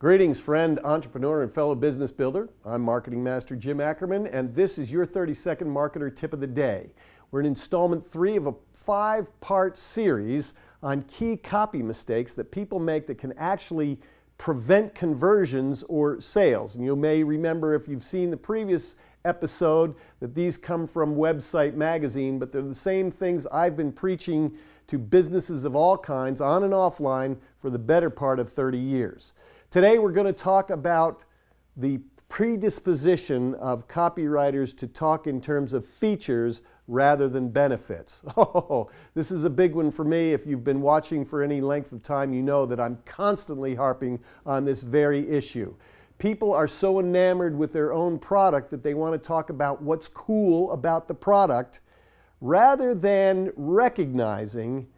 Greetings, friend, entrepreneur, and fellow business builder. I'm Marketing Master Jim Ackerman, and this is your 30 second marketer tip of the day. We're in installment three of a five part series on key copy mistakes that people make that can actually prevent conversions or sales. And you may remember if you've seen the previous episode that these come from Website Magazine, but they're the same things I've been preaching to businesses of all kinds on and offline for the better part of 30 years. Today we're going to talk about the predisposition of copywriters to talk in terms of features rather than benefits. Oh, this is a big one for me. If you've been watching for any length of time, you know that I'm constantly harping on this very issue. People are so enamored with their own product that they want to talk about what's cool about the product rather than recognizing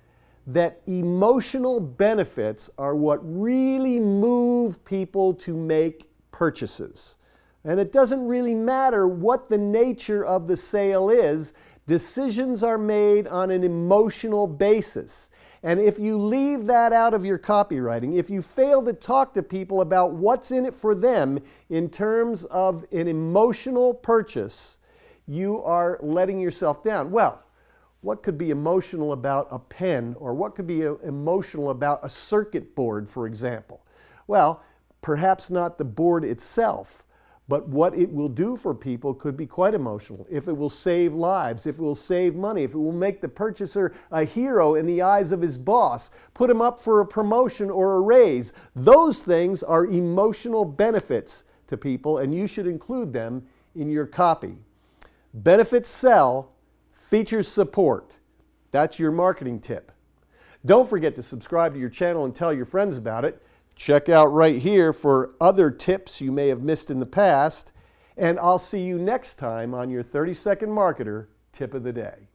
that emotional benefits are what really move people to make purchases. And it doesn't really matter what the nature of the sale is, decisions are made on an emotional basis. And if you leave that out of your copywriting, if you fail to talk to people about what's in it for them in terms of an emotional purchase, you are letting yourself down. Well, what could be emotional about a pen or what could be uh, emotional about a circuit board, for example? Well, perhaps not the board itself, but what it will do for people could be quite emotional. If it will save lives, if it will save money, if it will make the purchaser a hero in the eyes of his boss, put him up for a promotion or a raise, those things are emotional benefits to people and you should include them in your copy. Benefits sell, Features support. That's your marketing tip. Don't forget to subscribe to your channel and tell your friends about it. Check out right here for other tips you may have missed in the past. And I'll see you next time on your 30 Second Marketer Tip of the Day.